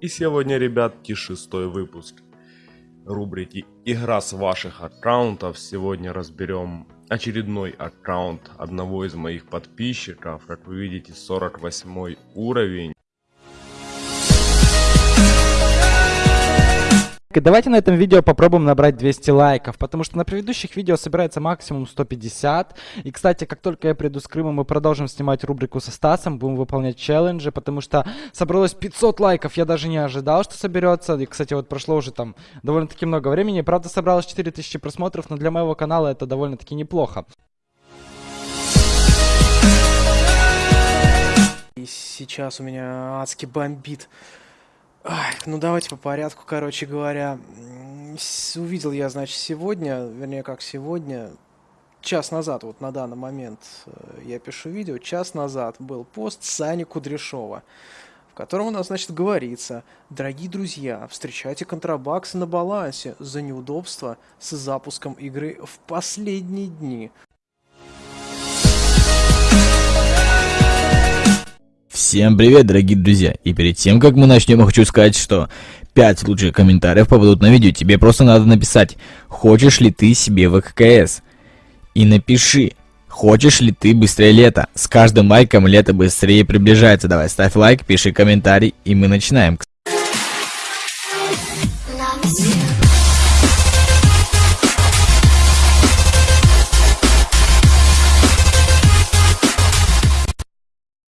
И сегодня, ребятки, шестой выпуск рубрики «Игра с ваших аккаунтов». Сегодня разберем очередной аккаунт одного из моих подписчиков. Как вы видите, 48 уровень. Давайте на этом видео попробуем набрать 200 лайков, потому что на предыдущих видео собирается максимум 150. И, кстати, как только я приду с Крыма, мы продолжим снимать рубрику со Стасом, будем выполнять челленджи, потому что собралось 500 лайков, я даже не ожидал, что соберется. И, кстати, вот прошло уже там довольно-таки много времени, правда, собралось 4000 просмотров, но для моего канала это довольно-таки неплохо. И сейчас у меня адски бомбит. Ай, ну давайте по порядку, короче говоря. Увидел я, значит, сегодня, вернее, как сегодня, час назад, вот на данный момент э, я пишу видео, час назад был пост Сани Кудряшова, в котором у нас, значит, говорится, дорогие друзья, встречайте контрабаксы на балансе за неудобства с запуском игры в последние дни. Всем привет, дорогие друзья! И перед тем, как мы начнем, хочу сказать, что 5 лучших комментариев попадут на видео. Тебе просто надо написать, хочешь ли ты себе ВККС? И напиши, хочешь ли ты быстрее лето? С каждым лайком лето быстрее приближается. Давай, ставь лайк, пиши комментарий, и мы начинаем. Love